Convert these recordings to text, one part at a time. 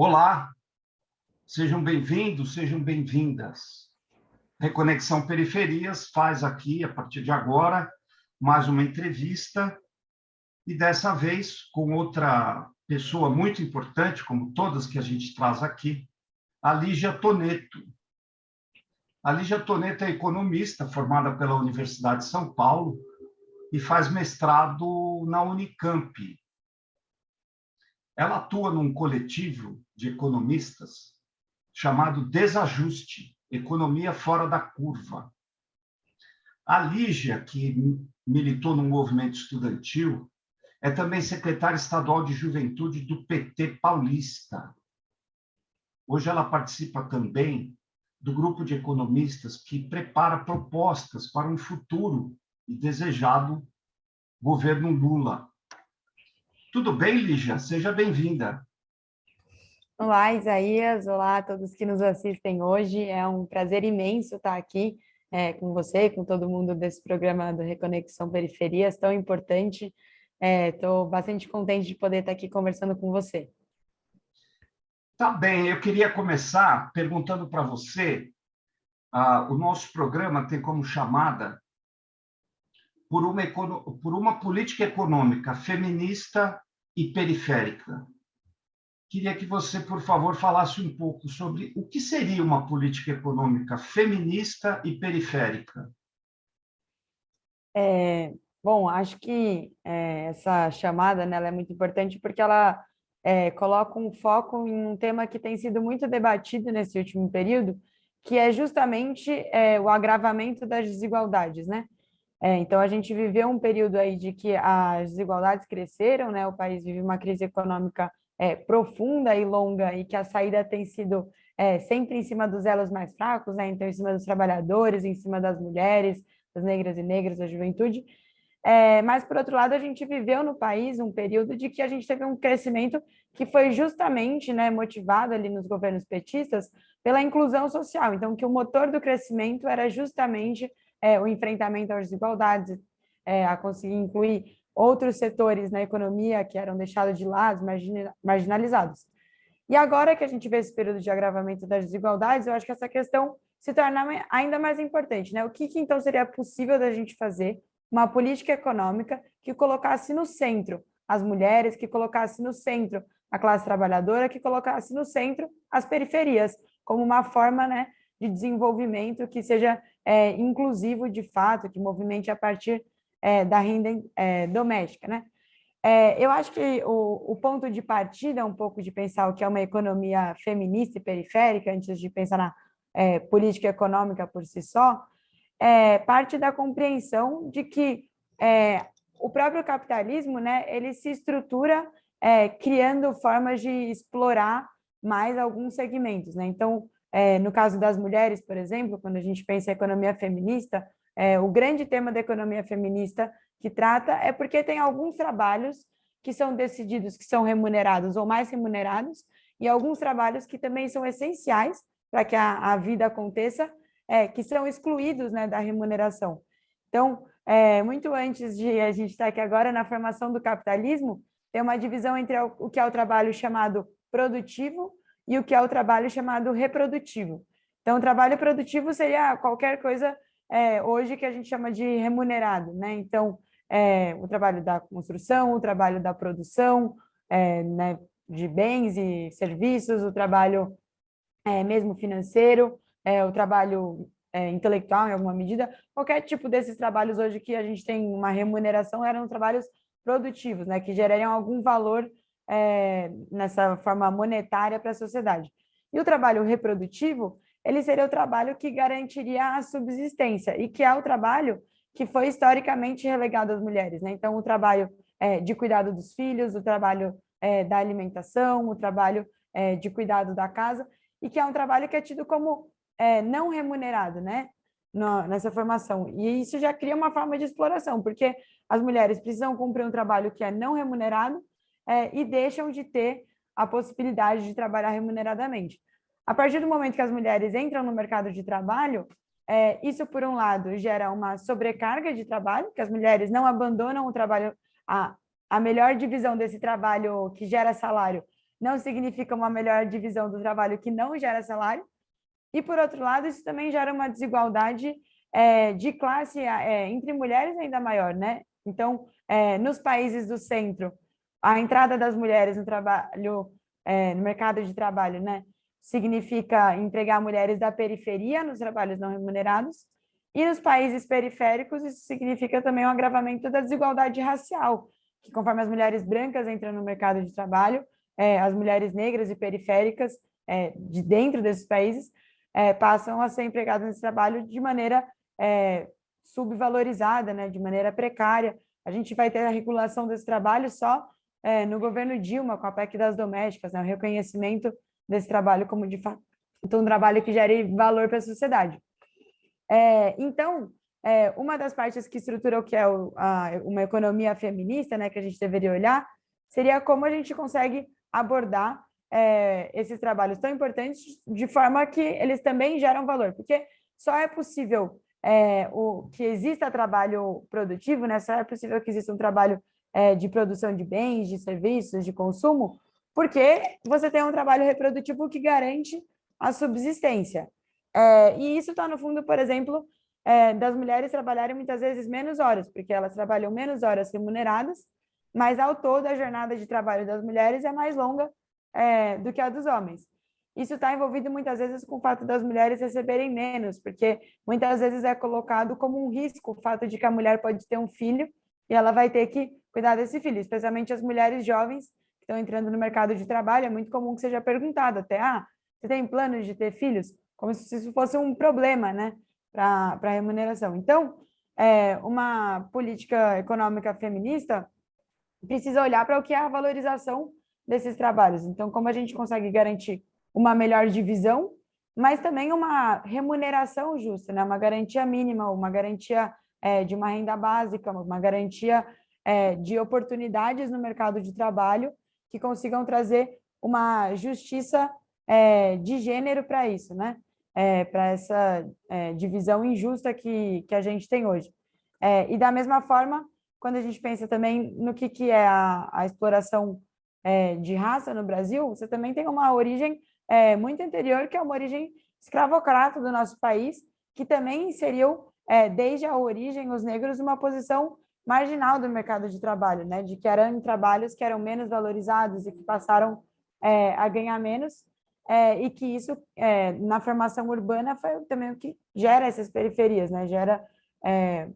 Olá, sejam bem-vindos, sejam bem-vindas. Reconexão Periferias faz aqui, a partir de agora, mais uma entrevista, e dessa vez com outra pessoa muito importante, como todas que a gente traz aqui, a Lígia Toneto. A Lígia Toneto é economista, formada pela Universidade de São Paulo, e faz mestrado na Unicamp, ela atua num coletivo de economistas chamado Desajuste, Economia Fora da Curva. A Lígia, que militou no movimento estudantil, é também secretária estadual de juventude do PT paulista. Hoje ela participa também do grupo de economistas que prepara propostas para um futuro e desejado governo Lula. Tudo bem, Lígia? Seja bem-vinda. Olá, Isaías. Olá a todos que nos assistem hoje. É um prazer imenso estar aqui é, com você, com todo mundo desse programa do Reconexão Periferias, tão importante. Estou é, bastante contente de poder estar aqui conversando com você. Tá bem, eu queria começar perguntando para você, ah, o nosso programa tem como chamada por uma, por uma política econômica feminista e periférica. Queria que você, por favor, falasse um pouco sobre o que seria uma política econômica feminista e periférica. É, bom, acho que é, essa chamada né, é muito importante porque ela é, coloca um foco em um tema que tem sido muito debatido nesse último período, que é justamente é, o agravamento das desigualdades, né? É, então, a gente viveu um período aí de que as desigualdades cresceram, né? o país vive uma crise econômica é, profunda e longa e que a saída tem sido é, sempre em cima dos elos mais fracos, né? então em cima dos trabalhadores, em cima das mulheres, das negras e negras, da juventude. É, mas, por outro lado, a gente viveu no país um período de que a gente teve um crescimento que foi justamente né, motivado ali nos governos petistas pela inclusão social. Então, que o motor do crescimento era justamente é, o enfrentamento às desigualdades, é, a conseguir incluir outros setores na economia que eram deixados de lado, marginalizados. E agora que a gente vê esse período de agravamento das desigualdades, eu acho que essa questão se torna ainda mais importante. Né? O que, que então seria possível da gente fazer uma política econômica que colocasse no centro as mulheres, que colocasse no centro a classe trabalhadora, que colocasse no centro as periferias, como uma forma né, de desenvolvimento que seja é, inclusivo de fato, que movimente a partir é, da renda é, doméstica. Né? É, eu acho que o, o, ponto de partida é um pouco de pensar o que é uma economia feminista e periférica, antes de pensar na é, política econômica por si só, é, parte da compreensão de que o próprio capitalismo né, ele se estrutura criando formas de explorar mais alguns segmentos. Né? Então, é, no caso das mulheres, por exemplo, quando a gente pensa em economia feminista, é, o grande tema da economia feminista que trata é porque tem alguns trabalhos que são decididos, que são remunerados ou mais remunerados, e alguns trabalhos que também são essenciais para que a, a, vida aconteça, é, que são excluídos né, da remuneração. Então, é, muito antes de a gente estar aqui agora na formação do capitalismo, tem uma divisão entre o que é o trabalho chamado produtivo e o que é o trabalho chamado reprodutivo. Então, trabalho produtivo seria qualquer coisa é, hoje que a gente chama de remunerado, né? Então, é, o trabalho da construção, o trabalho da produção é, né, de bens e serviços, o trabalho é, mesmo financeiro, é, o trabalho é, intelectual em alguma medida, qualquer tipo desses trabalhos hoje que a gente tem uma remuneração eram trabalhos produtivos, né, que gerariam algum valor é, nessa forma monetária para a sociedade. E o trabalho reprodutivo, ele seria o trabalho que garantiria a subsistência, e que é o trabalho que foi historicamente relegado às mulheres. Né? Então, o trabalho é, de cuidado dos filhos, o trabalho é, da alimentação, o trabalho é, de cuidado da casa, e que é um trabalho que é tido como é, não remunerado, né? No, nessa formação. E isso já cria uma forma de exploração, porque as mulheres precisam cumprir um trabalho que é não remunerado, é, e deixam de ter a possibilidade de trabalhar remuneradamente. A partir do momento que as mulheres entram no mercado de trabalho, é, isso, por um lado, gera uma sobrecarga de trabalho, que as mulheres não abandonam o trabalho, a, a melhor divisão desse trabalho que gera salário não significa uma melhor divisão do trabalho que não gera salário, e, por outro lado, isso também gera uma desigualdade é, de classe é, entre mulheres ainda maior, né? Então, é, nos países do centro, a entrada das mulheres no trabalho, é, no mercado de trabalho, né, significa empregar mulheres da periferia nos trabalhos não remunerados, e nos países periféricos isso significa também um agravamento da desigualdade racial, que conforme as mulheres brancas entram no mercado de trabalho, é, as mulheres negras e periféricas é, de dentro desses países é, passam a ser empregadas nesse trabalho de maneira é, subvalorizada, né, de maneira precária. A gente vai ter a regulação desse trabalho só é, no governo Dilma, com a PEC das domésticas, né, o reconhecimento desse trabalho como, de fato, um trabalho que gere valor para a sociedade. É, então, é, uma das partes que estrutura o que é o, a, uma economia feminista, né, que a gente deveria olhar, seria como a gente consegue abordar é, esses trabalhos tão importantes de forma que eles também geram valor, porque só é possível é, o, que exista trabalho produtivo, né? só é possível que exista um trabalho é, de produção de bens, de serviços, de consumo, porque você tem um trabalho reprodutivo que garante a subsistência. É, e isso está no fundo, por exemplo, é, das mulheres trabalharem muitas vezes menos horas, porque elas trabalham menos horas remuneradas, mas ao todo a jornada de trabalho das mulheres é mais longa é, do que a dos homens. Isso está envolvido muitas vezes com o fato das mulheres receberem menos, porque muitas vezes é colocado como um risco o fato de que a mulher pode ter um filho e ela vai ter que cuidar desse filho, especialmente as mulheres jovens que estão entrando no mercado de trabalho, é muito comum que seja perguntado até, ah, você tem planos de ter filhos? Como se isso fosse um problema, né, para a remuneração. Então, é, uma política econômica feminista precisa olhar para o que é a valorização desses trabalhos. Então, como a gente consegue garantir uma melhor divisão, mas também uma remuneração justa, né? uma garantia mínima, uma garantia é, de uma renda básica, uma garantia é, de oportunidades no mercado de trabalho que consigam trazer uma justiça é, de gênero para isso, né? É, para essa é, divisão injusta que, que a gente tem hoje. É, e da mesma forma, quando a gente pensa também no que, que é a, a exploração é, de raça no Brasil, você também tem uma origem muito anterior, que é uma origem escravocrata do nosso país, que também inseriu, desde a origem, os negros numa posição marginal do mercado de trabalho, né? de que eram trabalhos que eram menos valorizados e que passaram é, a ganhar menos, é, e que isso, é, na formação urbana, foi também o que gera essas periferias, né? gera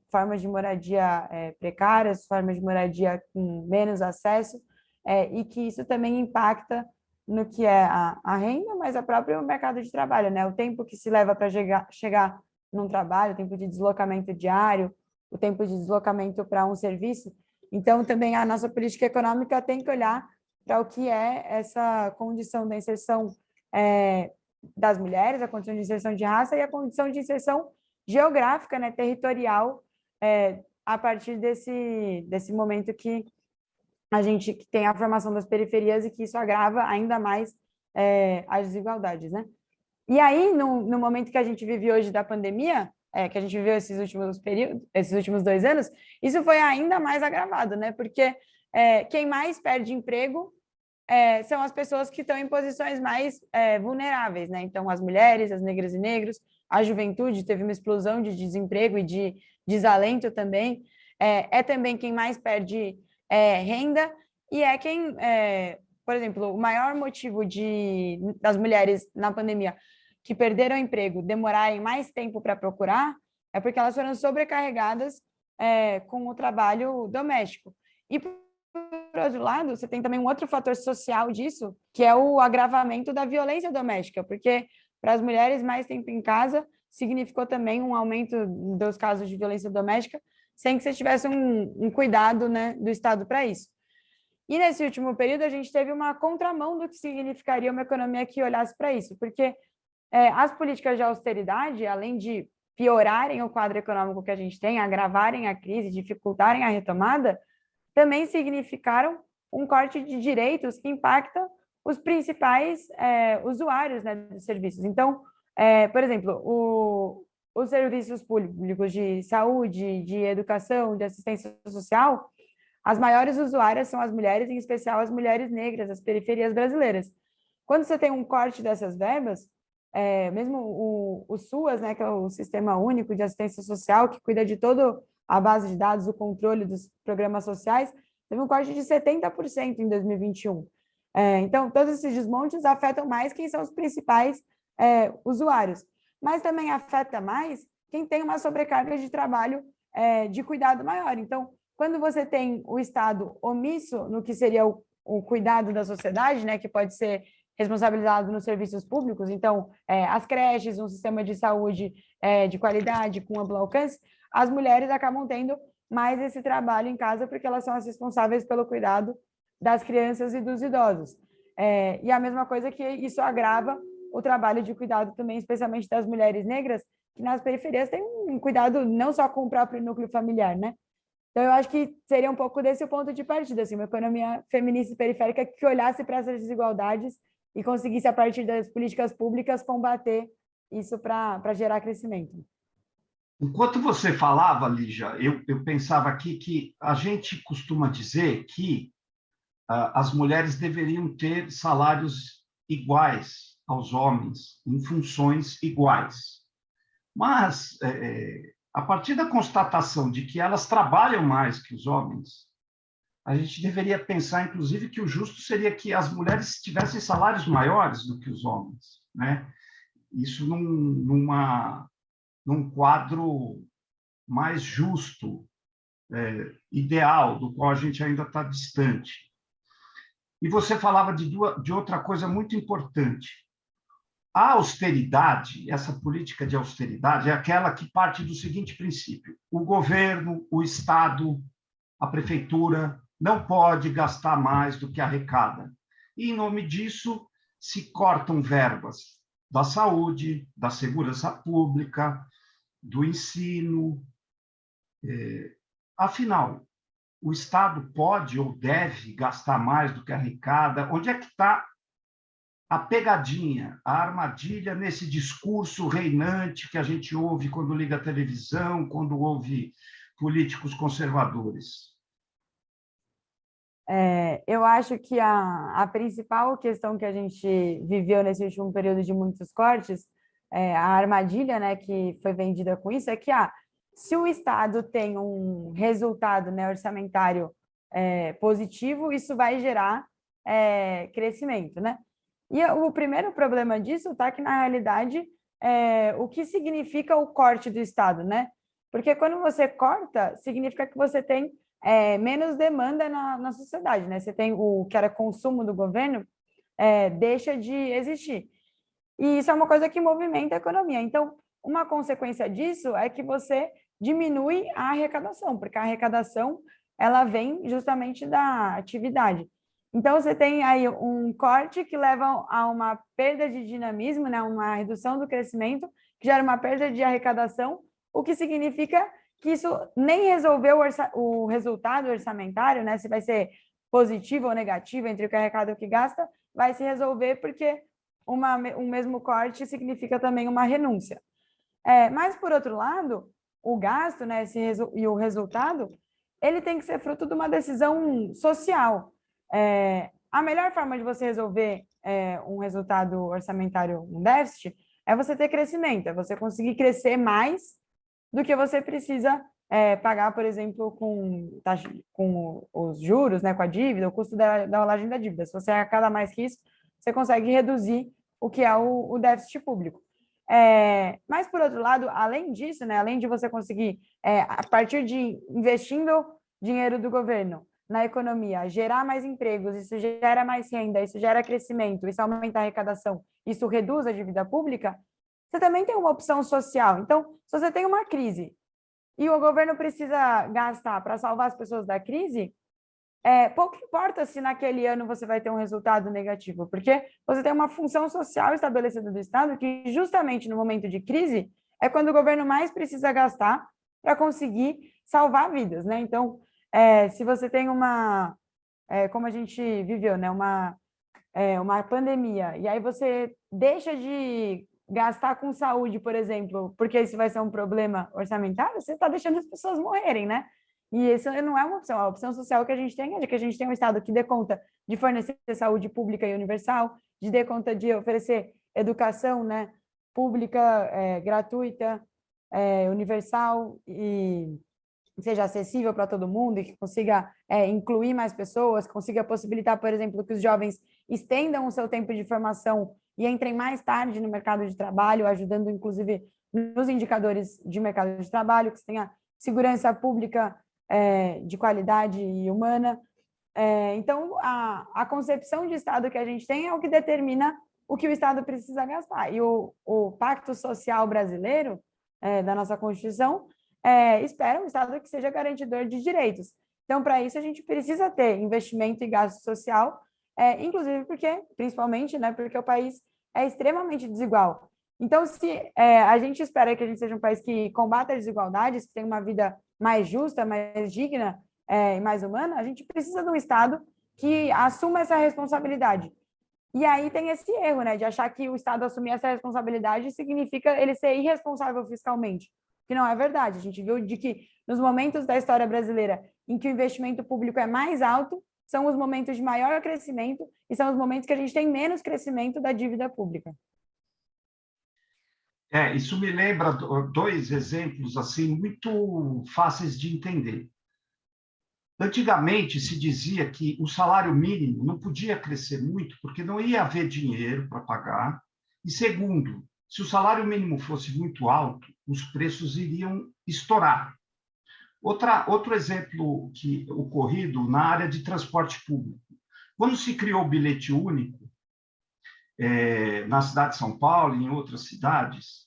formas de moradia precárias, formas de moradia com menos acesso, é, e que isso também impacta no que é a, a renda, mas a próprio mercado de trabalho, né? O tempo que se leva para chegar, chegar num trabalho, o tempo de deslocamento diário, o tempo de deslocamento para um serviço. Então, também a nossa política econômica tem que olhar para o que é essa condição da inserção é, das mulheres, a condição de inserção de raça e a condição de inserção geográfica, né, territorial, é, a partir desse, desse momento que a gente tem a formação das periferias e que isso agrava ainda mais é, as desigualdades, né? E aí, no, no, momento que a gente vive hoje da pandemia, é, que a gente viveu esses últimos períodos, esses últimos dois anos, isso foi ainda mais agravado, né? Porque é, quem mais perde emprego é, são as pessoas que estão em posições mais é, vulneráveis, né? Então, as mulheres, as negras e negros, a juventude teve uma explosão de desemprego e de desalento também. É, é também quem mais perde é, renda, e é quem, por exemplo, o maior motivo de, das mulheres na pandemia que perderam o emprego demorarem mais tempo para procurar é porque elas foram sobrecarregadas é, com o trabalho doméstico. E, por outro lado, você tem também um outro fator social disso, que é o agravamento da violência doméstica, porque para as mulheres mais tempo em casa significou também um aumento dos casos de violência doméstica, sem que você tivesse um, um cuidado né, do Estado para isso. E nesse último período, a gente teve uma contramão do que significaria uma economia que olhasse para isso, porque as políticas de austeridade, além de piorarem o quadro econômico que a gente tem, agravarem a crise, dificultarem a retomada, também significaram um corte de direitos que impacta os principais é, usuários né, dos serviços. Então, é, por exemplo, o, os serviços públicos de saúde, de educação, de assistência social, as maiores usuárias são as mulheres, em especial as mulheres negras, as periferias brasileiras. Quando você tem um corte dessas verbas, é, mesmo o, o SUAS, né, que é o Sistema Único de Assistência Social, que cuida de toda a base de dados, o controle dos programas sociais, teve um corte de 70% em 2021. É, então, todos esses desmontes afetam mais quem são os principais é, usuários, mas também afeta mais quem tem uma sobrecarga de trabalho é, de cuidado maior. Então, quando você tem o Estado omisso no que seria o, o cuidado da sociedade, né, que pode ser responsabilizado nos serviços públicos, então, é, as creches, um sistema de saúde é, de qualidade, com amplo alcance, as mulheres acabam tendo mais esse trabalho em casa, porque elas são as responsáveis pelo cuidado das crianças e dos idosos. É, e a mesma coisa que isso agrava o trabalho de cuidado também, especialmente das mulheres negras, que nas periferias têm um cuidado não só com o próprio núcleo familiar, né? Então, eu acho que seria um pouco desse o ponto de partida, assim, uma economia feminista e periférica que olhasse para essas desigualdades e conseguisse, a partir das políticas públicas, combater isso para gerar crescimento. Enquanto você falava, Lígia, eu, eu pensava aqui que a gente costuma dizer que uh, as mulheres deveriam ter salários iguais aos homens, em funções iguais. Mas, é, a partir da constatação de que elas trabalham mais que os homens, a gente deveria pensar, inclusive, que o justo seria que as mulheres tivessem salários maiores do que os homens, né? Isso num, numa, num quadro mais justo, é, ideal, do qual a gente ainda está distante. E você falava de, duas, de outra coisa muito importante. A austeridade, essa política de austeridade, é aquela que parte do seguinte princípio: o governo, o Estado, a prefeitura, não pode gastar mais do que arrecada. E, em nome disso, se cortam verbas da saúde, da segurança pública, do ensino. É, afinal, o Estado pode ou deve gastar mais do que arrecada? Onde é que está a pegadinha, a armadilha nesse discurso reinante que a gente ouve quando liga a televisão, quando ouve políticos conservadores? É, eu acho que a, a principal questão que a gente viveu nesse último período de muitos cortes, é, a armadilha né, que foi vendida com isso, é que ah, se o Estado tem um resultado né, orçamentário é, positivo, isso vai gerar é, crescimento. Né? E o primeiro problema disso está que, na realidade, é, o que significa o corte do Estado, né? Porque quando você corta, significa que você tem é, menos demanda na, na sociedade, né? Você tem o que era consumo do governo, é, deixa de existir. E isso é uma coisa que movimenta a economia. Então, uma consequência disso é que você diminui a arrecadação, porque a arrecadação ela vem justamente da atividade. Então, você tem aí um corte que leva a uma perda de dinamismo, né? uma redução do crescimento, que gera uma perda de arrecadação, o que significa que isso nem resolveu o, o resultado orçamentário, né? Se vai ser positivo ou negativo entre o que arrecada e o que gasta, vai se resolver porque uma, um mesmo corte significa também uma renúncia. É, mas, por outro lado, o gasto né, esse, e o resultado, ele tem que ser fruto de uma decisão social. É, a melhor forma de você resolver é, um resultado orçamentário, um déficit, é você ter crescimento, é você conseguir crescer mais do que você precisa é, pagar, por exemplo, com, com os juros, né, com a dívida, o custo da, da rolagem da dívida. Se você arrecada mais que isso, você consegue reduzir o que é o, o déficit público. É, mas, por outro lado, além disso, né, além de você conseguir, é, a partir de investindo dinheiro do governo na economia, gerar mais empregos, isso gera mais renda, isso gera crescimento, isso aumenta a arrecadação, isso reduz a dívida pública, você também tem uma opção social. Então, se você tem uma crise e o governo precisa gastar para salvar as pessoas da crise, é, pouco importa se naquele ano você vai ter um resultado negativo, porque você tem uma função social estabelecida do Estado que justamente no momento de crise é quando o governo mais precisa gastar para conseguir salvar vidas, né? Então, é, se você tem uma, é, como a gente viveu, né? Uma, é, uma pandemia, e aí você deixa de gastar com saúde, por exemplo, porque isso vai ser um problema orçamentário, você está deixando as pessoas morrerem, né? E isso não é uma opção. A opção social que a gente tem é de que a gente tem um Estado que dê conta de fornecer saúde pública e universal, de dê conta de oferecer educação né, pública, é, gratuita, é, universal e seja acessível para todo mundo e que consiga é, incluir mais pessoas, consiga possibilitar, por exemplo, que os jovens estendam o seu tempo de formação e entrem mais tarde no mercado de trabalho, ajudando, inclusive, nos indicadores de mercado de trabalho, que tenha segurança pública é, de qualidade e humana. É, então, a, a concepção de Estado que a gente tem é o que determina o que o Estado precisa gastar. E o, o Pacto Social Brasileiro, é, da nossa Constituição, espera um Estado que seja garantidor de direitos. Então, para isso, a gente precisa ter investimento e gasto social, é, inclusive porque, principalmente, né, porque o país é extremamente desigual. Então, se é, a gente espera que a gente seja um país que combata as desigualdades, que tenha uma vida mais justa, mais digna é, e mais humana, a gente precisa de um Estado que assuma essa responsabilidade. E aí tem esse erro, né, de achar que o Estado assumir essa responsabilidade significa ele ser irresponsável fiscalmente, que não é verdade. A gente viu de que nos momentos da história brasileira em que o investimento público é mais alto, são os momentos de maior crescimento e são os momentos que a gente tem menos crescimento da dívida pública. É, isso me lembra dois exemplos assim muito fáceis de entender. Antigamente se dizia que o salário mínimo não podia crescer muito porque não ia haver dinheiro para pagar. E segundo, se o salário mínimo fosse muito alto, os preços iriam estourar. Outra, outro exemplo que ocorrido na área de transporte público. Quando se criou o bilhete único, é, na cidade de São Paulo e em outras cidades,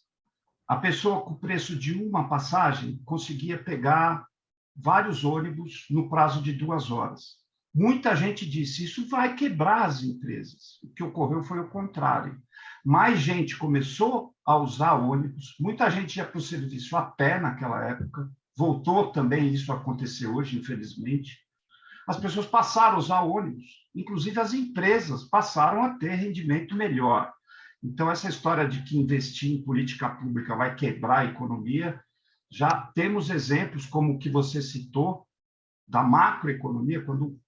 a pessoa com o preço de uma passagem conseguia pegar vários ônibus no prazo de duas horas. Muita gente disse, isso vai quebrar as empresas. O que ocorreu foi o contrário. Mais gente começou a usar ônibus, muita gente ia para o serviço a pé naquela época, voltou também isso a acontecer hoje, infelizmente. As pessoas passaram a usar ônibus, inclusive as empresas passaram a ter rendimento melhor. Então, essa história de que investir em política pública vai quebrar a economia, já temos exemplos como o que você citou, da macroeconomia, quando o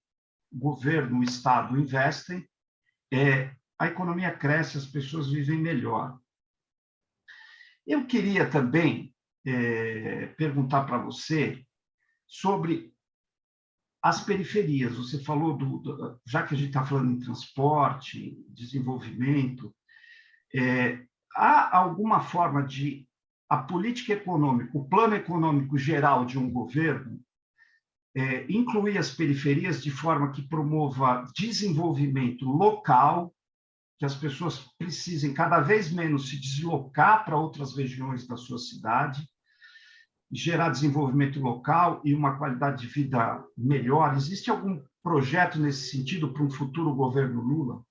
governo, o Estado investem, é, a economia cresce, as pessoas vivem melhor. Eu queria também é, perguntar para você sobre as periferias. Você falou, do, do já que a gente está falando em transporte, desenvolvimento, é, há alguma forma de a política econômica, o plano econômico geral de um governo, é, incluir as periferias de forma que promova desenvolvimento local, que as pessoas precisem cada vez menos se deslocar para outras regiões da sua cidade, gerar desenvolvimento local e uma qualidade de vida melhor. Existe algum projeto nesse sentido para um futuro governo Lula?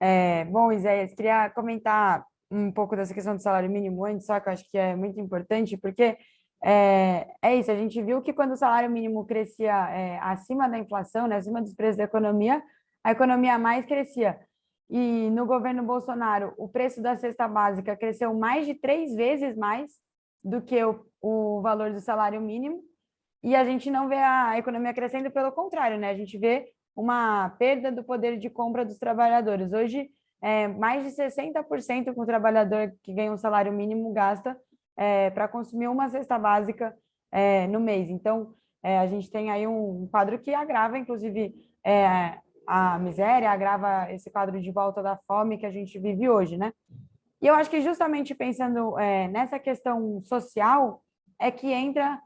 É, bom, Isaías, queria comentar um pouco dessa questão do salário mínimo antes, só que eu acho que é muito importante, porque é, é isso, a gente viu que quando o salário mínimo crescia é, acima da inflação, né, acima dos preços da economia, a economia mais crescia. E no governo Bolsonaro, o preço da cesta básica cresceu mais de três vezes mais do que o, o valor do salário mínimo, e a gente não vê a economia crescendo, pelo contrário, né? A gente vê uma perda do poder de compra dos trabalhadores. Hoje, é, mais de 60% com o trabalhador que ganha um salário mínimo gasta é, para consumir uma cesta básica é, no mês. Então, é, a gente tem aí um quadro que agrava, inclusive, é, a miséria, agrava esse quadro de volta da fome que a gente vive hoje, né? E eu acho que justamente pensando é, nessa questão social é que entra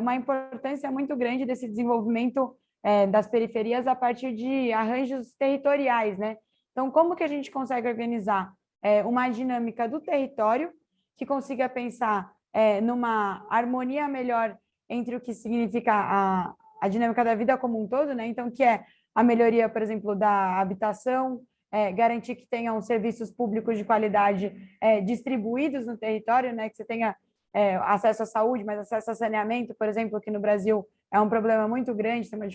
uma importância muito grande desse desenvolvimento é, das periferias a partir de arranjos territoriais, né? Então, como que a gente consegue organizar é, uma dinâmica do território que consiga pensar é, numa harmonia melhor entre o que significa a, a dinâmica da vida como um todo, né? Então, que é a melhoria, por exemplo, da habitação, é, garantir que tenham serviços públicos de qualidade é, distribuídos no território, né? Que você tenha é, acesso à saúde, mas acesso a saneamento, por exemplo, aqui no Brasil é um problema muito grande, tem uma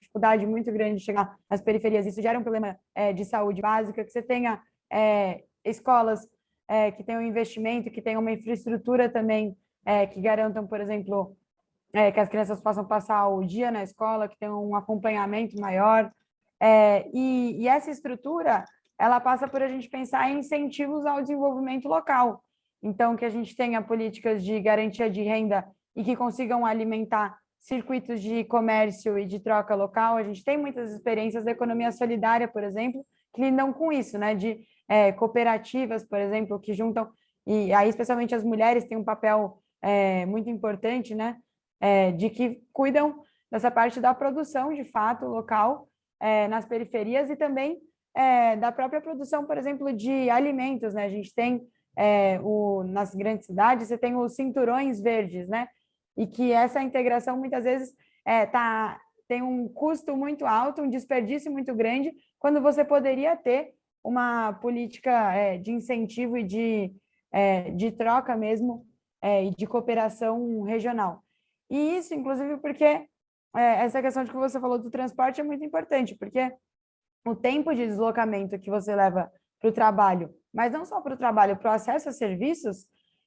dificuldade muito grande de chegar às periferias, isso gera um problema é, de saúde básica, que você tenha é, escolas é, que tenham investimento, que tenham uma infraestrutura também que garantam, por exemplo, que as crianças possam passar o dia na escola, que tenham um acompanhamento maior. É, e, e essa estrutura, ela passa por a gente pensar em incentivos ao desenvolvimento local. Então, que a gente tenha políticas de garantia de renda e que consigam alimentar circuitos de comércio e de troca local. A gente tem muitas experiências da economia solidária, por exemplo, que lidam com isso, né? De é, cooperativas, por exemplo, que juntam, e aí especialmente as mulheres têm um papel é, muito importante, né? É, de que cuidam dessa parte da produção, de fato, local, é, nas periferias e também é, da própria produção, por exemplo, de alimentos, né? A gente tem, é, o, nas grandes cidades, você tem os cinturões verdes, né? e que essa integração muitas vezes é, tá, tem um custo muito alto, um desperdício muito grande, quando você poderia ter uma política é, de incentivo e de, é, de troca mesmo é, e de cooperação regional. E isso, inclusive, porque é, essa questão de que você falou do transporte é muito importante, porque o tempo de deslocamento que você leva para o trabalho, mas não só para o trabalho, para o acesso a serviços,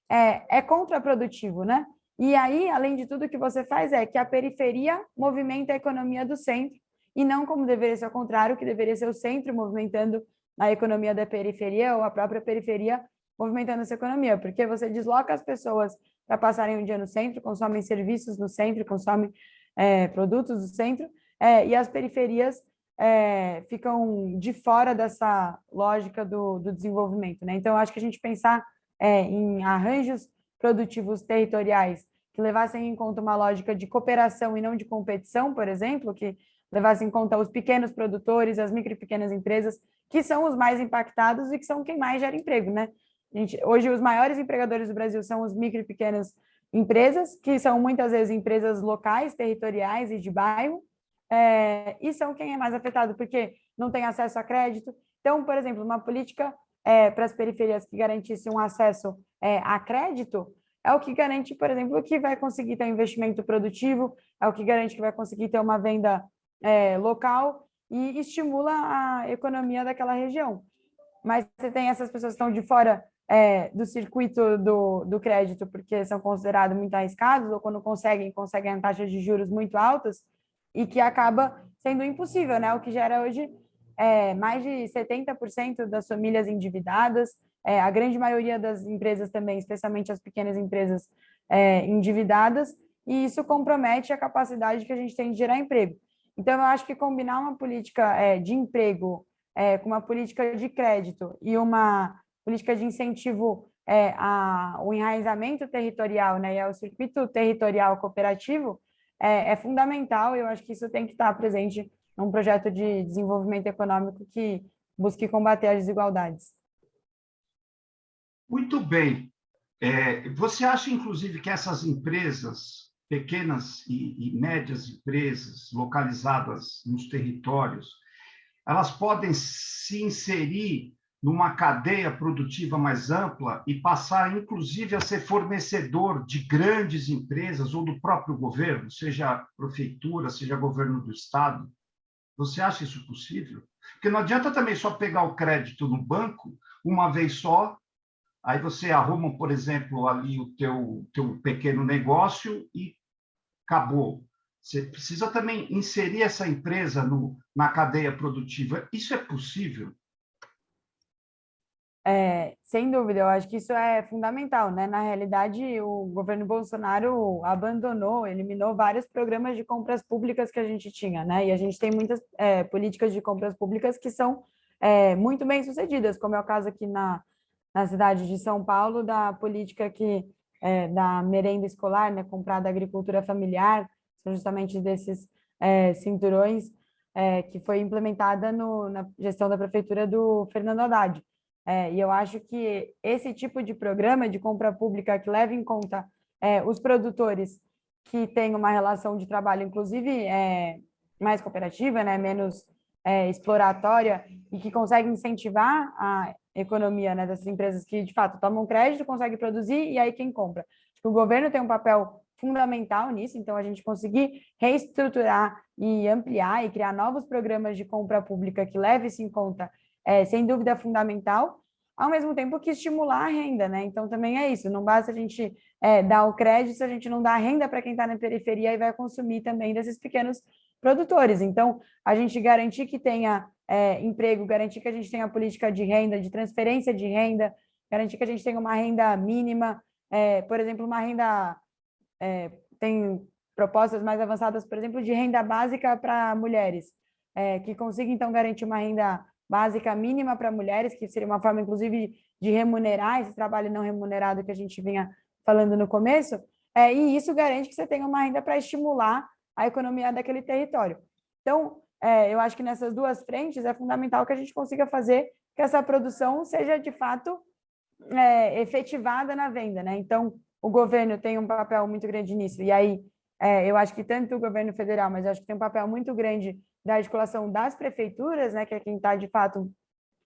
é, é contraprodutivo, né? E aí, além de tudo, o que você faz é que a periferia movimenta a economia do centro, e não como deveria ser ao contrário, que deveria ser o centro movimentando a economia da periferia, ou a própria periferia movimentando essa economia, porque você desloca as pessoas para passarem um dia no centro, consomem serviços no centro, consomem é, produtos do centro, é, e as periferias é, ficam de fora dessa lógica do, do desenvolvimento. Né? Então, acho que a gente pensar é, em arranjos produtivos territoriais que levassem em conta uma lógica de cooperação e não de competição, por exemplo, que levassem em conta os pequenos produtores, as micro e pequenas empresas, que são os mais impactados e que são quem mais gera emprego, né? Gente, hoje, os maiores empregadores do Brasil são os micro e pequenas empresas, que são muitas vezes empresas locais, territoriais e de bairro, é, e são quem é mais afetado, porque não tem acesso a crédito. Então, por exemplo, uma política é, para as periferias que garantisse um acesso é, a crédito, é o que garante, por exemplo, que vai conseguir ter um investimento produtivo, é o que garante que vai conseguir ter uma venda é, local e estimula a economia daquela região. Mas você tem essas pessoas que estão de fora é, do circuito do, do crédito porque são considerados muito arriscados ou quando conseguem, conseguem taxas de juros muito altas e que acaba sendo impossível, né? O que gera hoje é, mais de 70% das famílias endividadas, é, a grande maioria das empresas também, especialmente as pequenas empresas é, endividadas, e isso compromete a capacidade que a gente tem de gerar emprego. Então, eu acho que combinar uma política é, de emprego é, com uma política de crédito e uma política de incentivo é, ao enraizamento territorial né, e ao circuito territorial cooperativo é, é fundamental, eu acho que isso tem que estar presente um projeto de desenvolvimento econômico que busque combater as desigualdades. Muito bem. É, você acha, inclusive, que essas empresas, pequenas e, e médias empresas localizadas nos territórios, elas podem se inserir numa cadeia produtiva mais ampla e passar, inclusive, a ser fornecedor de grandes empresas ou do próprio governo, seja prefeitura, seja governo do Estado? Você acha isso possível? Porque não adianta também só pegar o crédito no banco uma vez só, aí você arruma, por exemplo, ali o teu, teu pequeno negócio e acabou. Você precisa também inserir essa empresa no, na cadeia produtiva. Isso é possível? É, sem dúvida, eu acho que isso é fundamental, né? Na realidade, o governo Bolsonaro abandonou, eliminou vários programas de compras públicas que a gente tinha, né? E a gente tem muitas é, políticas de compras públicas que são é, muito bem sucedidas, como é o caso aqui na, na cidade de São Paulo, da política que, é, da merenda escolar, né? Comprada da agricultura familiar, são justamente desses é, cinturões é, que foi implementada no, na gestão da prefeitura do Fernando Haddad. É, e eu acho que esse tipo de programa de compra pública que leva em conta é, os produtores que têm uma relação de trabalho, inclusive é, mais cooperativa, né, menos é, exploratória, e que consegue incentivar a economia né, dessas empresas que, de fato, tomam crédito, conseguem produzir, e aí quem compra. Acho que o governo tem um papel fundamental nisso, então a gente conseguir reestruturar e ampliar e criar novos programas de compra pública que leve isso em conta é, sem dúvida fundamental, ao mesmo tempo que estimular a renda, né? Então também é isso, não basta a gente é, dar o crédito se a gente não dá renda para quem está na periferia e vai consumir também desses pequenos produtores. Então, a gente garantir que tenha é, emprego, garantir que a gente tenha política de renda, de transferência de renda, garantir que a gente tenha uma renda mínima, é, por exemplo, uma renda, é, tem propostas mais avançadas, por exemplo, de renda básica para mulheres, é, que consiga, então, garantir uma renda básica mínima para mulheres, que seria uma forma, inclusive, de remunerar esse trabalho não remunerado que a gente vinha falando no começo, é, e isso garante que você tenha uma renda para estimular a economia daquele território. Então, é, eu acho que nessas duas frentes é fundamental que a gente consiga fazer que essa produção seja, de fato, é, efetivada na venda. Né? Então, o governo tem um papel muito grande nisso, e aí é, eu acho que tanto o governo federal, mas acho que tem um papel muito grande da articulação das prefeituras, né, que é quem está, de fato,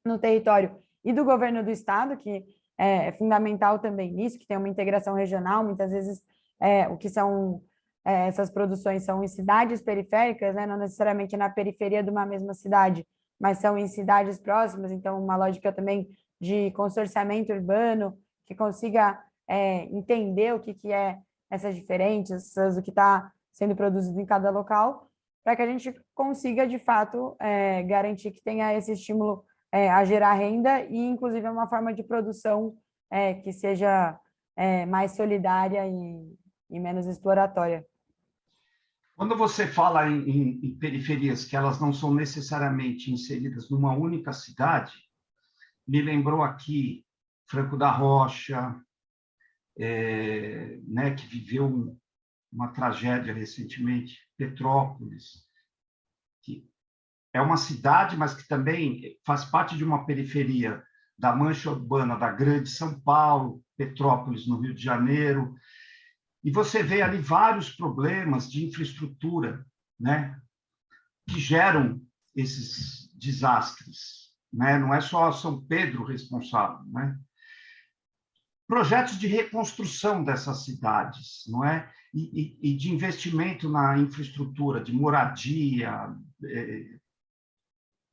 no território, e do governo do estado, que é, é fundamental também nisso, que tem uma integração regional, muitas vezes é, o que são é, essas produções são em cidades periféricas, né, não necessariamente na periferia de uma mesma cidade, mas são em cidades próximas, então uma lógica também de consorciamento urbano, que consiga é, entender o que, que é essas diferenças, o que está sendo produzido em cada local, para que a gente consiga, de fato, é, garantir que tenha esse estímulo é, a gerar renda e, inclusive, uma forma de produção é, que seja é, mais solidária e, e, menos exploratória. Quando você fala em, em, em periferias que elas não são necessariamente inseridas numa única cidade, me lembrou aqui Franco da Rocha, é, né, que viveu uma tragédia recentemente, Petrópolis, que é uma cidade, mas que também faz parte de uma periferia da mancha urbana da Grande São Paulo, Petrópolis, no Rio de Janeiro, e você vê ali vários problemas de infraestrutura, né, que geram esses desastres, né? Não é só São Pedro responsável, né? Projetos de reconstrução dessas cidades, não é? e, e, de investimento na infraestrutura, de moradia, é,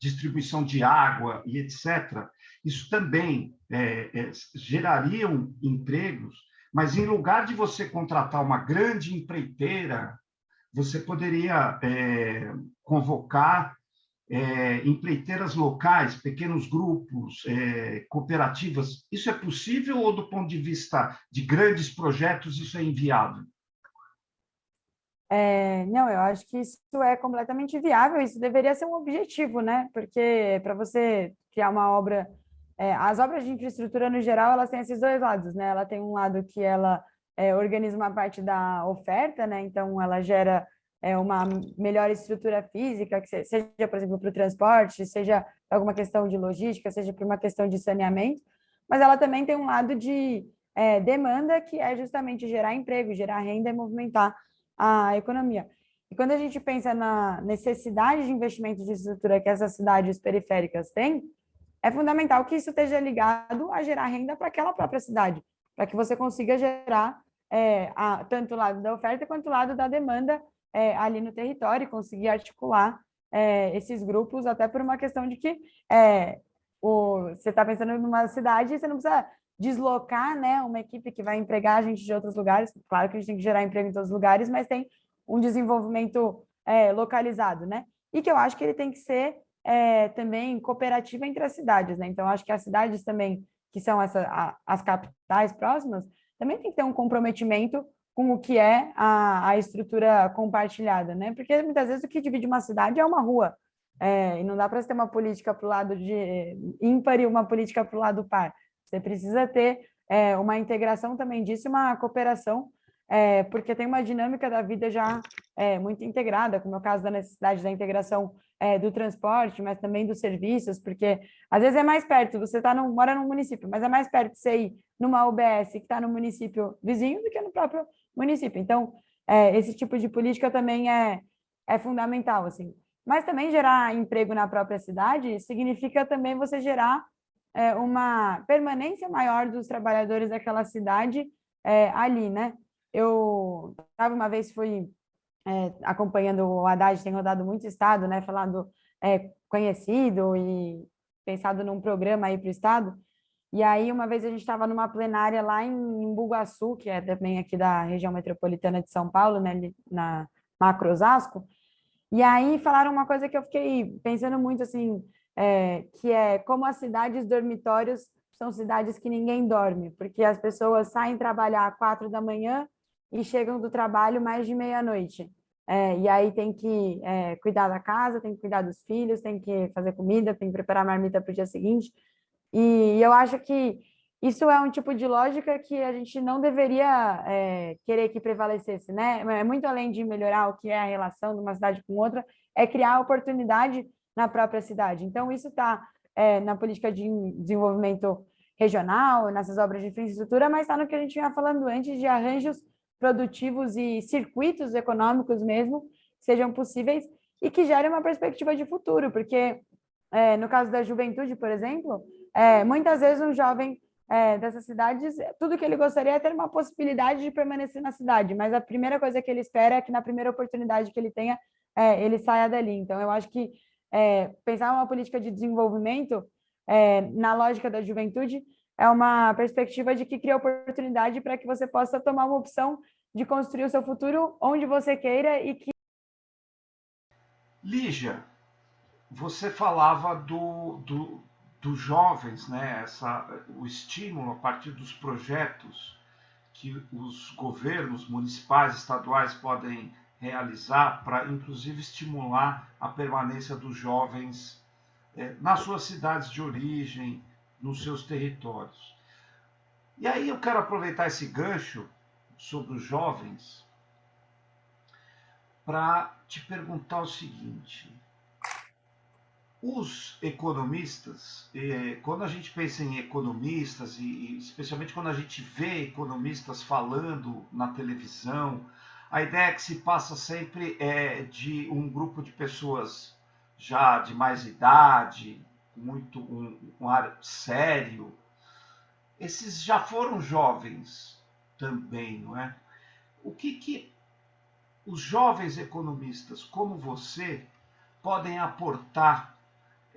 distribuição de água e etc., isso também é, é, gerariam empregos, mas em lugar de você contratar uma grande empreiteira, você poderia é, convocar é, empreiteiras locais, pequenos grupos, é, cooperativas. Isso é possível ou, do ponto de vista de grandes projetos, isso é inviável? É, não, eu acho que isso é completamente viável, isso deveria ser um objetivo, né? Porque para você criar uma obra, é, as obras de infraestrutura no geral, elas têm esses dois lados, né? Ela tem um lado que ela é, organiza uma parte da oferta, né? Então ela gera é, uma melhor estrutura física, que seja, por exemplo, para o transporte, seja alguma questão de logística, seja para uma questão de saneamento, mas ela também tem um lado de é, demanda, que é justamente gerar emprego, gerar renda e movimentar a economia. E quando a gente pensa na necessidade de investimento de estrutura que essas cidades periféricas têm, é fundamental que isso esteja ligado a gerar renda para aquela própria cidade, para que você consiga gerar é, a, tanto o lado da oferta quanto o lado da demanda é, ali no território e conseguir articular é, esses grupos, até por uma questão de que é, o, você está pensando numa cidade e você não precisa deslocar né, uma equipe que vai empregar a gente de outros lugares. Claro que a gente tem que gerar emprego em todos os lugares, mas tem um desenvolvimento é, localizado, né? E que eu acho que ele tem que ser é, também cooperativo entre as cidades, né? Então, acho que as cidades também, que são essa, a, as capitais próximas, também tem que ter um comprometimento com o que é a, a estrutura compartilhada, né? Porque muitas vezes o que divide uma cidade é uma rua, é, e não dá para ter uma política para o lado de ímpar e uma política para o lado par. Você precisa ter é, uma integração também disso, uma cooperação, é, porque tem uma dinâmica da vida já é, muito integrada, como é o caso da necessidade da integração é, do transporte, mas também dos serviços, porque às vezes é mais perto, você tá no, mora num município, mas é mais perto você ir numa UBS que está no município vizinho do que no próprio município. Então, é, esse tipo de política também é, é fundamental, assim. Mas também gerar emprego na própria cidade significa também você gerar é, uma permanência maior dos trabalhadores daquela cidade é, ali, né? Eu estava uma vez, fui é, acompanhando o Haddad, tem rodado muito estado, né? Falando é, conhecido e pensado num programa aí para o estado, E aí, uma vez a gente estava numa plenária lá em Bugaçu, que é também aqui da região metropolitana de São Paulo, né, na Macro Osasco, e aí falaram uma coisa que eu fiquei pensando muito, assim, é, que é como as cidades dormitórios são cidades que ninguém dorme, porque as pessoas saem trabalhar às quatro da manhã e chegam do trabalho mais de meia-noite. É, e aí tem que é, cuidar da casa, tem que cuidar dos filhos, tem que fazer comida, tem que preparar marmita para o dia seguinte. E eu acho que isso é um tipo de lógica que a gente não deveria é, querer que prevalecesse, né? É muito além de melhorar o que é a relação de uma cidade com outra, é criar oportunidade na própria cidade. Então, isso está é, na política de desenvolvimento regional, nessas obras de infraestrutura, mas está no que a gente vinha falando antes de arranjos produtivos e circuitos econômicos mesmo, sejam possíveis e que gerem uma perspectiva de futuro, porque é, no caso da juventude, por exemplo, é, muitas vezes um jovem é, dessas cidades, tudo que ele gostaria é ter uma possibilidade de permanecer na cidade, mas a primeira coisa que ele espera é que na primeira oportunidade que ele tenha, é, ele saia dali. Então, eu acho que é, pensar uma política de desenvolvimento é, na lógica da juventude é uma perspectiva de que cria oportunidade para que você possa tomar uma opção de construir o seu futuro onde você queira e que... Lígia, você falava do, do, dos jovens, né? Essa, o estímulo a partir dos projetos que os governos municipais, estaduais podem realizar para, inclusive, estimular a permanência dos jovens é, nas suas cidades de origem, nos seus territórios. E aí eu quero aproveitar esse gancho sobre os jovens para te perguntar o seguinte: os economistas, eh, quando a gente pensa em economistas, e especialmente quando a gente vê economistas falando na televisão, a ideia que se passa sempre é de um grupo de pessoas já de mais idade, muito um, um ar sério. Esses já foram jovens também, não é? O que que os jovens economistas como você podem aportar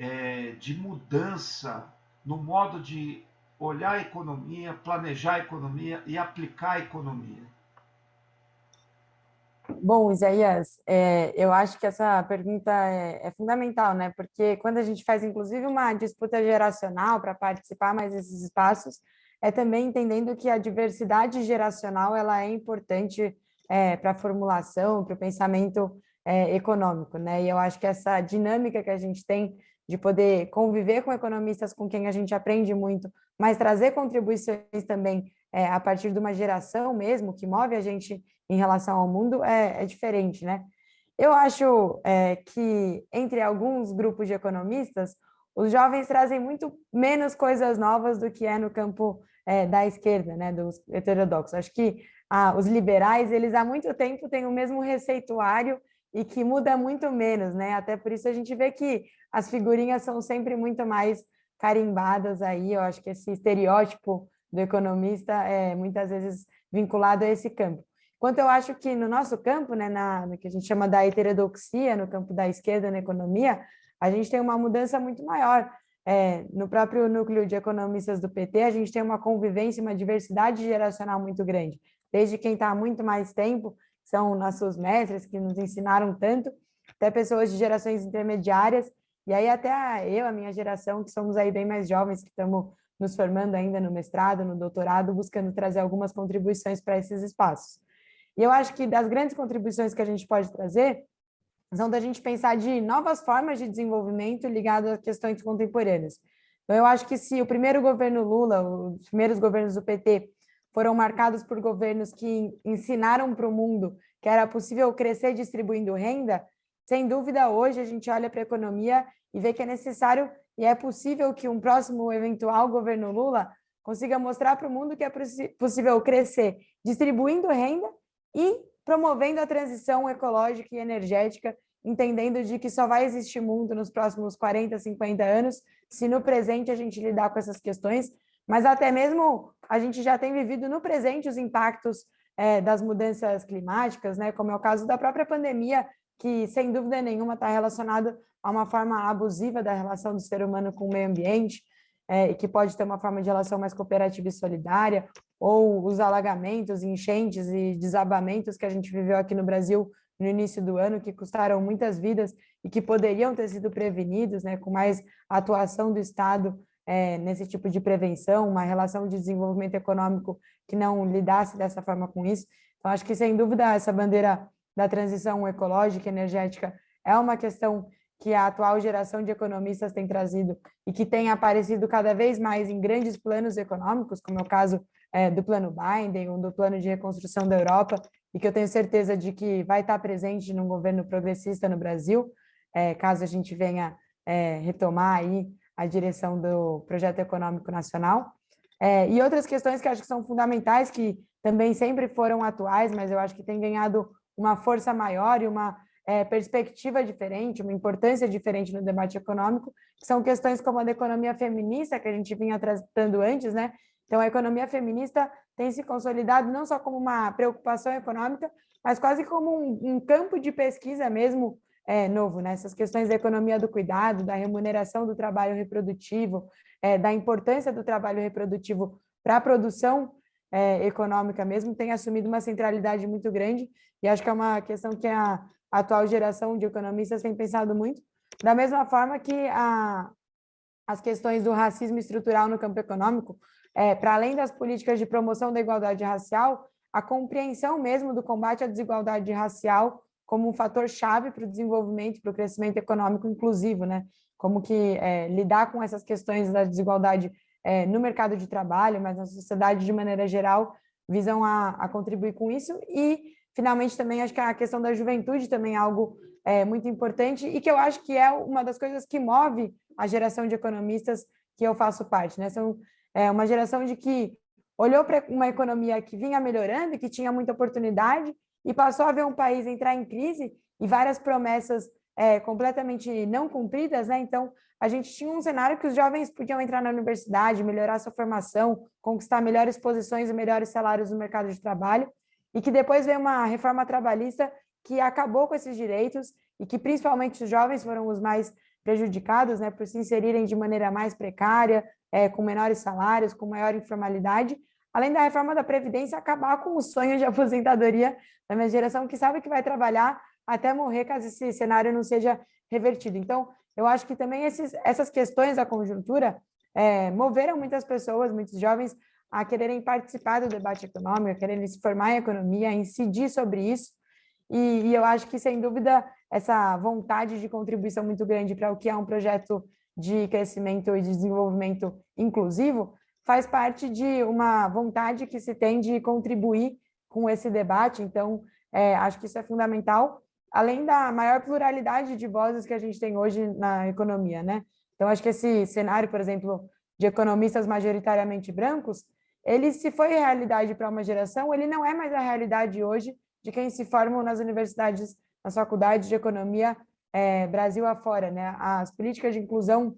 é, de mudança no modo de olhar a economia, planejar a economia e aplicar a economia? Bom, Isaías, é, eu acho que essa pergunta é, é, fundamental, né? Porque quando a gente faz, inclusive, uma disputa geracional para participar mais desses espaços, é também entendendo que a diversidade geracional ela é importante é, para a formulação, para o pensamento é, econômico, né? E eu acho que essa dinâmica que a gente tem de poder conviver com economistas com quem a gente aprende muito, mas trazer contribuições também é, a partir de uma geração mesmo, que move a gente em relação ao mundo, é, é diferente, né? Eu acho é, que, entre alguns grupos de economistas, os jovens trazem muito menos coisas novas do que é no campo é, da esquerda, né, dos heterodoxos. Acho que ah, os liberais, eles há muito tempo têm o mesmo receituário e que muda muito menos, né? Até por isso a gente vê que as figurinhas são sempre muito mais carimbadas aí, eu acho que esse estereótipo do economista é muitas vezes vinculado a esse campo. Enquanto eu acho que no nosso campo, né, na, no que a gente chama da heterodoxia, no campo da esquerda na economia, a gente tem uma mudança muito maior. É, no próprio núcleo de economistas do PT, a gente tem uma convivência, uma diversidade geracional muito grande. Desde quem está há muito mais tempo são nossos mestres que nos ensinaram tanto, até pessoas de gerações intermediárias, e aí até eu, a minha geração, que somos aí bem mais jovens, que estamos nos formando ainda no mestrado, no doutorado, buscando trazer algumas contribuições para esses espaços. E eu acho que das grandes contribuições que a gente pode trazer são da gente pensar de novas formas de desenvolvimento ligadas a questões contemporâneas. Então, eu acho que se o primeiro governo Lula, os primeiros governos do PT, foram marcados por governos que ensinaram para o mundo que era possível crescer distribuindo renda, sem dúvida, hoje a gente olha para a economia e vê que é necessário e é possível que um próximo eventual governo Lula consiga mostrar para o mundo que é possível crescer distribuindo renda e promovendo a transição ecológica e energética, entendendo de que só vai existir mundo nos próximos 40, 50 anos, se no presente a gente lidar com essas questões, mas até mesmo a gente já tem vivido no presente os impactos é, das mudanças climáticas, né, como é o caso da própria pandemia, que sem dúvida nenhuma está relacionado a uma forma abusiva da relação do ser humano com o meio ambiente. é, que pode ter uma forma de relação mais cooperativa e solidária, ou os alagamentos, enchentes e desabamentos que a gente viveu aqui no Brasil no início do ano, que custaram muitas vidas e que poderiam ter sido prevenidos, né, com mais atuação do Estado é, nesse tipo de prevenção, uma relação de desenvolvimento econômico que não lidasse dessa forma com isso. Então, acho que, sem dúvida, essa bandeira da transição ecológica e energética é uma questão que a atual geração de economistas tem trazido e que tem aparecido cada vez mais em grandes planos econômicos, como é o caso é, do Plano Biden ou do Plano de Reconstrução da Europa, e que eu tenho certeza de que vai estar presente num governo progressista no Brasil, é, caso a gente venha é, retomar aí a direção do projeto econômico nacional. É, e outras questões que acho que são fundamentais, que também sempre foram atuais, mas eu acho que tem ganhado uma força maior e uma é, perspectiva diferente, uma importância diferente no debate econômico, que são questões como a da economia feminista, que a gente vinha tratando antes, né? Então, a economia feminista tem se consolidado não só como uma preocupação econômica, mas quase como um, um campo de pesquisa mesmo é, novo, né? Essas questões da economia do cuidado, da remuneração do trabalho reprodutivo, é, da importância do trabalho reprodutivo para a produção é, econômica mesmo, tem assumido uma centralidade muito grande, e acho que é uma questão que a atual geração de economistas tem pensado muito, da mesma forma que a, as questões do racismo estrutural no campo econômico, é, para além das políticas de promoção da igualdade racial, a compreensão mesmo do combate à desigualdade racial como um fator chave para o desenvolvimento, para o crescimento econômico inclusivo, né? Como que é, lidar com essas questões da desigualdade é, no mercado de trabalho, mas na sociedade de maneira geral, visam a, a, contribuir com isso. E, finalmente, também acho que a questão da juventude também é algo é, muito importante e que eu acho que é uma das coisas que move a geração de economistas que eu faço parte, né? São é uma geração de que olhou para uma economia que vinha melhorando, que tinha muita oportunidade, e passou a ver um país entrar em crise e várias promessas é, completamente não cumpridas, né? Então, a gente tinha um cenário que os jovens podiam entrar na universidade, melhorar sua formação, conquistar melhores posições e melhores salários no mercado de trabalho, e que depois veio uma reforma trabalhista que acabou com esses direitos e que principalmente os jovens foram os mais prejudicados, né, por se inserirem de maneira mais precária, é, com menores salários, com maior informalidade, além da reforma da Previdência acabar com o sonho de aposentadoria da minha geração, que sabe que vai trabalhar até morrer caso esse cenário não seja revertido. Então, eu acho que também esses, essas questões da conjuntura é, moveram muitas pessoas, muitos jovens, a quererem participar do debate econômico, a quererem se formar em economia, a incidir sobre isso, e, e eu acho que, sem dúvida, essa vontade de contribuição muito grande para o que é um projeto de crescimento e de desenvolvimento inclusivo, faz parte de uma vontade que se tem de contribuir com esse debate, então é, acho que isso é fundamental, além da maior pluralidade de vozes que a gente tem hoje na economia, né? Então, acho que esse cenário, por exemplo, de economistas majoritariamente brancos, ele se foi realidade para uma geração, ele não é mais a realidade hoje de quem se formam nas universidades, nas faculdades de economia é, Brasil afora, né? As políticas de inclusão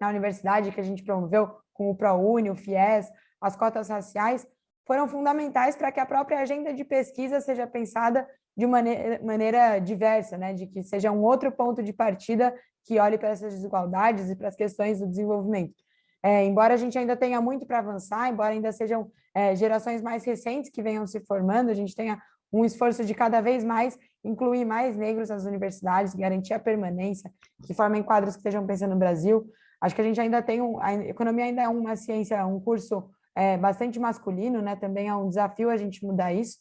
na universidade que a gente promoveu com o ProUni, o FIES, as cotas raciais, foram fundamentais para que a própria agenda de pesquisa seja pensada de maneira, maneira diversa, né? de que seja um outro ponto de partida que olhe para essas desigualdades e para as questões do desenvolvimento. É, embora a gente ainda tenha muito para avançar, embora ainda sejam é, gerações mais recentes que venham se formando, a gente tenha um esforço de cada vez mais incluir mais negros nas universidades, garantir a permanência, que formem quadros que estejam pensando no Brasil. Acho que a gente ainda tem, um, a economia ainda é uma ciência, um curso é, bastante masculino, né? Também é um desafio a gente mudar isso,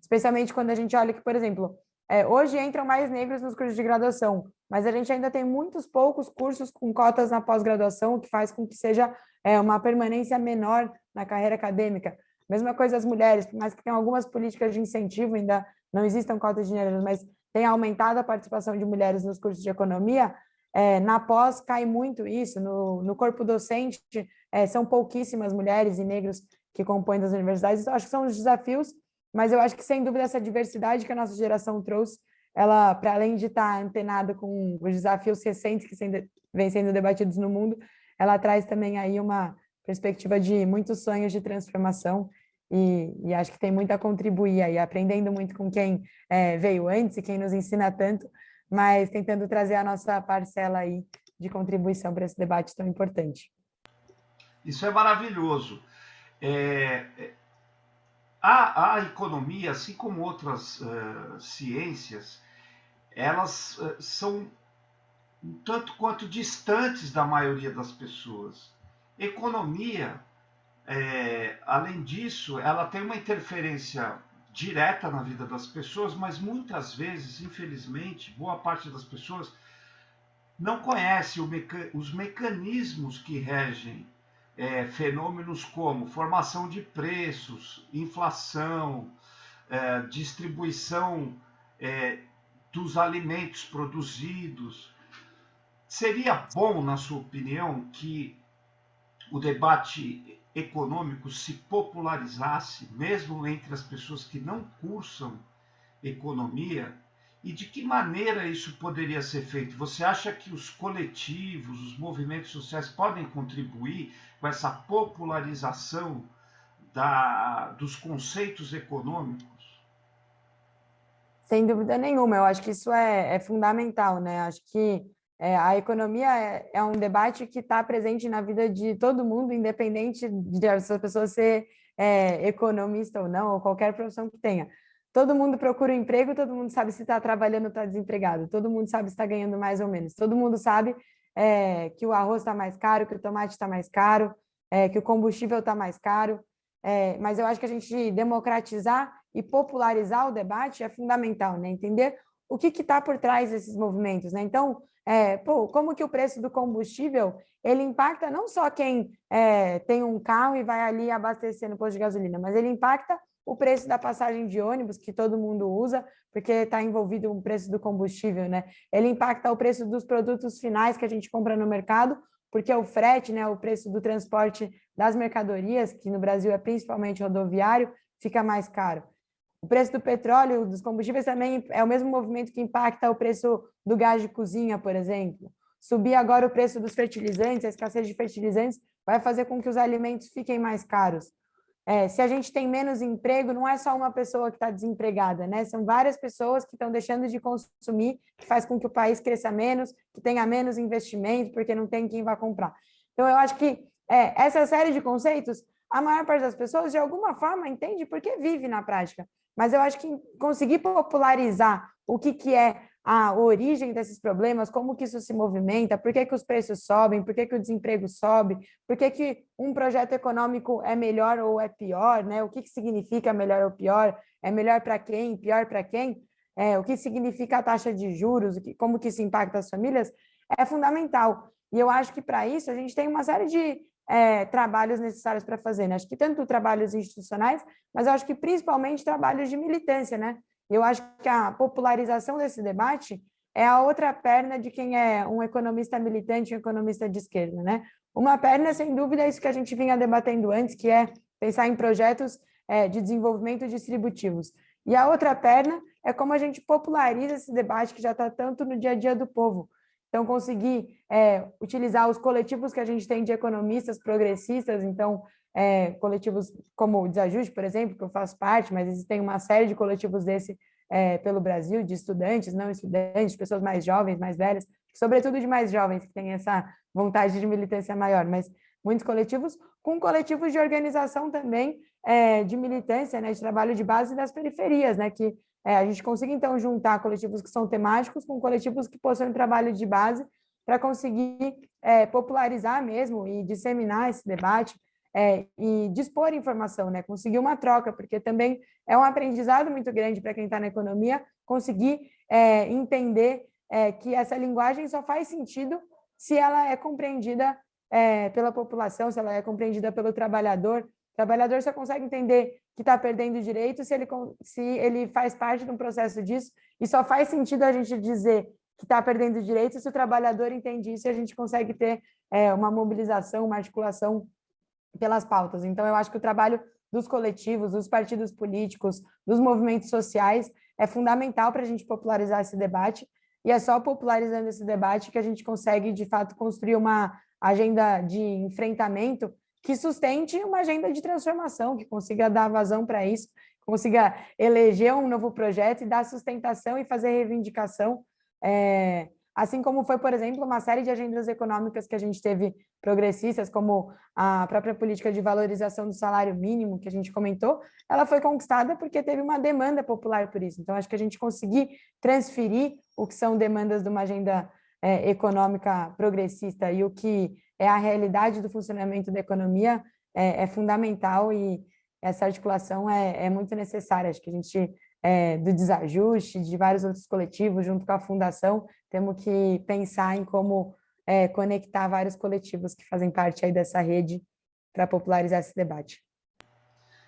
especialmente quando a gente olha que, por exemplo, é, hoje entram mais negros nos cursos de graduação, mas a gente ainda tem muitos poucos cursos com cotas na pós-graduação, o que faz com que seja é, uma permanência menor na carreira acadêmica. Mesma coisa as mulheres, por mais que tenham algumas políticas de incentivo, ainda não existam cotas de gênero, mas tem aumentado a participação de mulheres nos cursos de economia, é, na pós cai muito isso, no, no corpo docente é, são pouquíssimas mulheres e negros que compõem as universidades, então, acho que são os desafios, mas eu acho que sem dúvida essa diversidade que a nossa geração trouxe, ela, para além de estar antenada com os desafios recentes que sendo, vêm sendo debatidos no mundo, ela traz também aí uma perspectiva de muitos sonhos de transformação e, e acho que tem muito a contribuir aí, aprendendo muito com quem é, veio antes e quem nos ensina tanto, mas tentando trazer a nossa parcela aí de contribuição para esse debate tão importante. Isso é maravilhoso. É, é, a, a, economia, assim como outras uh, ciências, elas uh, são um tanto quanto distantes da maioria das pessoas. Economia, é, além disso, ela tem uma interferência direta na vida das pessoas, mas muitas vezes, infelizmente, boa parte das pessoas não conhece meca os mecanismos que regem é, fenômenos como formação de preços, inflação, é, distribuição é, dos alimentos produzidos. Seria bom, na sua opinião, que o debate econômico se popularizasse, mesmo entre as pessoas que não cursam economia, e de que maneira isso poderia ser feito? Você acha que os coletivos, os movimentos sociais podem contribuir com essa popularização da, dos conceitos econômicos? Sem dúvida nenhuma, eu acho que isso é, é fundamental, né? Acho que é, a economia é, é, um debate que está presente na vida de todo mundo, independente de essa pessoa ser é, economista ou não, ou qualquer profissão que tenha. Todo mundo procura um emprego, todo mundo sabe se está trabalhando ou está desempregado, todo mundo sabe se está ganhando mais ou menos, todo mundo sabe é, que o arroz está mais caro, que o tomate está mais caro, é, que o combustível está mais caro, é, mas eu acho que a gente democratizar e popularizar o debate é fundamental, né? entender o que está por trás desses movimentos. Né? Então, é, pô, como que o preço do combustível ele impacta não só quem é, tem um carro e vai ali abastecer no posto de gasolina, mas ele impacta o preço da passagem de ônibus, que todo mundo usa, porque está envolvido o preço do combustível, né? Ele impacta o preço dos produtos finais que a gente compra no mercado, porque o frete, né, o preço do transporte das mercadorias, que no Brasil é principalmente rodoviário, fica mais caro. O preço do petróleo, dos combustíveis também é o mesmo movimento que impacta o preço do gás de cozinha, por exemplo. Subir agora o preço dos fertilizantes, a escassez de fertilizantes, vai fazer com que os alimentos fiquem mais caros. É, se a gente tem menos emprego, não é só uma pessoa que está desempregada, né? São várias pessoas que estão deixando de consumir, que faz com que o país cresça menos, que tenha menos investimento, porque não tem quem vá comprar. Então, eu acho que é, essa série de conceitos, a maior parte das pessoas, de alguma forma, entende porque vive na prática. Mas eu acho que conseguir popularizar o que, que é a origem desses problemas, como que isso se movimenta, por que, que os preços sobem, por que, que o desemprego sobe, por que, que um projeto econômico é melhor ou é pior, né? o que, que significa melhor ou pior, é melhor para quem, pior para quem, é, o que significa a taxa de juros, como que isso impacta as famílias, é fundamental. E eu acho que para isso a gente tem uma série de é, trabalhos necessários para fazer, né? Acho que tanto trabalhos institucionais, mas acho que principalmente trabalhos de militância, né? Eu acho que a popularização desse debate é a outra perna de quem é um economista militante, um economista de esquerda, né? Uma perna, sem dúvida, é isso que a gente vinha debatendo antes, que é pensar em projetos é, de desenvolvimento distributivos. E a outra perna é como a gente populariza esse debate que já está tanto no dia a dia do povo. Então, conseguir é, utilizar os coletivos que a gente tem de economistas progressistas, então, é, coletivos como o Desajuste, por exemplo, que eu faço parte, mas existem uma série de coletivos desse é, pelo Brasil, de estudantes, não estudantes, pessoas mais jovens, mais velhas, sobretudo de mais jovens, que têm essa vontade de militância maior, mas muitos coletivos, com coletivos de organização também, é, de militância, né, de trabalho de base das periferias, né, que é, a gente consiga, então, juntar coletivos que são temáticos com coletivos que possuem trabalho de base para conseguir é, popularizar mesmo e disseminar esse debate, é, e dispor informação, né? conseguir uma troca, porque também é um aprendizado muito grande para quem está na economia conseguir é, entender é, que essa linguagem só faz sentido se ela é compreendida é, pela população, se ela é compreendida pelo trabalhador. Trabalhador só consegue entender que está perdendo direito se ele, se ele faz parte de um processo disso, e só faz sentido a gente dizer que está perdendo direito se o trabalhador entende isso e a gente consegue ter é, uma mobilização, uma articulação pelas pautas. Então, eu acho que o trabalho dos coletivos, dos partidos políticos, dos movimentos sociais é fundamental para a gente popularizar esse debate, e é só popularizando esse debate que a gente consegue, de fato, construir uma agenda de enfrentamento que sustente uma agenda de transformação, que consiga dar vazão para isso, consiga eleger um novo projeto e dar sustentação e fazer reivindicação é, assim como foi, por exemplo, uma série de agendas econômicas que a gente teve progressistas, como a própria política de valorização do salário mínimo, que a gente comentou, ela foi conquistada porque teve uma demanda popular por isso. Então, acho que a gente conseguir transferir o que são demandas de uma agenda é, econômica progressista e o que é a realidade do funcionamento da economia é, é fundamental e essa articulação é, é, muito necessária. Acho que a gente, é, do desajuste, de vários outros coletivos, junto com a fundação, temos que pensar em como é, conectar vários coletivos que fazem parte aí dessa rede para popularizar esse debate.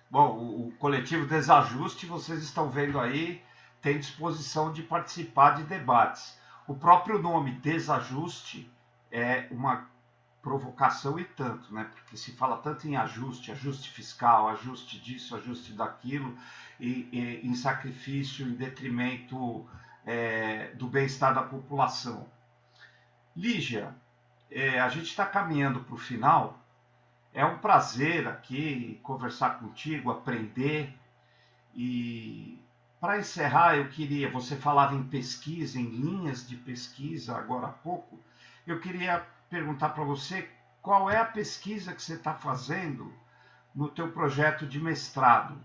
Bom, o coletivo Desajuste, vocês estão vendo aí, tem disposição de participar de debates. O próprio nome Desajuste é uma provocação e tanto, né? Porque se fala tanto em ajuste, ajuste fiscal, ajuste disso, ajuste daquilo, e, e em sacrifício, em detrimento é, do bem-estar da população. Lígia, é, a gente está caminhando para o final. É um prazer aqui conversar contigo, aprender. E para encerrar, eu queria. Você falava em pesquisa, em linhas de pesquisa agora há pouco. Eu queria perguntar para você qual é a pesquisa que você está fazendo no teu projeto de mestrado.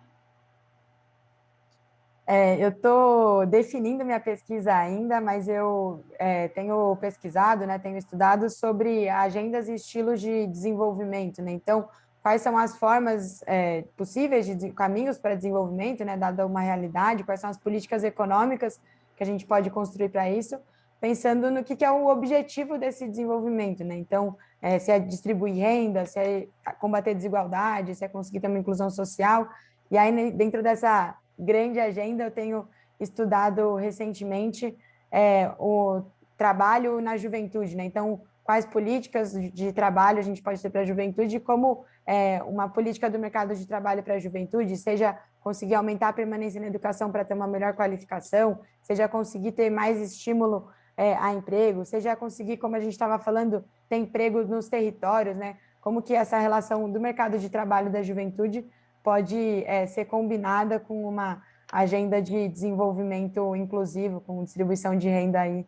É, eu estou definindo minha pesquisa ainda, mas eu é, tenho pesquisado, né, tenho estudado sobre agendas e estilos de desenvolvimento. Né? Então, quais são as formas é, possíveis de caminhos para desenvolvimento, né, dada uma realidade, quais são as políticas econômicas que a gente pode construir para isso, pensando no que, que, é o objetivo desse desenvolvimento. Né? Então, é, se é distribuir renda, se é combater desigualdade, se é conseguir ter uma inclusão social. E aí, dentro dessa grande agenda, eu tenho estudado recentemente é, o trabalho na juventude, né? Então, quais políticas de trabalho a gente pode ter para a juventude como é, uma política do mercado de trabalho para a juventude, seja conseguir aumentar a permanência na educação para ter uma melhor qualificação, seja conseguir ter mais estímulo é, a emprego, seja conseguir, como a gente estava falando, ter emprego nos territórios, né? Como que essa relação do mercado de trabalho da juventude pode é, ser combinada com uma agenda de desenvolvimento inclusivo, com distribuição de renda aí,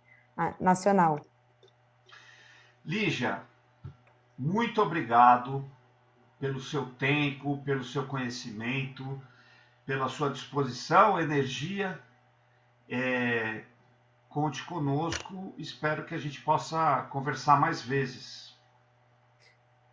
nacional. Lígia, muito obrigado pelo seu tempo, pelo seu conhecimento, pela sua disposição, energia. É, conte conosco. Espero que a gente possa conversar mais vezes.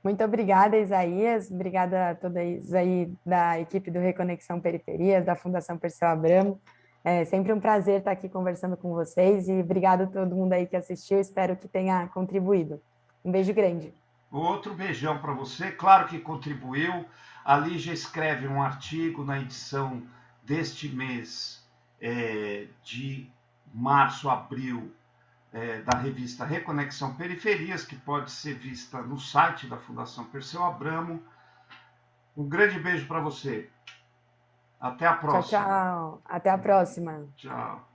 Muito obrigada, Isaías. Obrigada a todos aí da equipe do Reconexão Periferias, da Fundação Perseu Abramo. É sempre um prazer estar aqui conversando com vocês e obrigado a todo mundo aí que assistiu. Espero que tenha contribuído. Um beijo grande. Outro beijão para você. Claro que contribuiu. A Lígia escreve um artigo na edição deste mês é, de março, abril, é, da revista Reconexão Periferias, que pode ser vista no site da Fundação Perseu Abramo. Um grande beijo para você. Até a próxima. Tchau, tchau. Até a próxima. Tchau.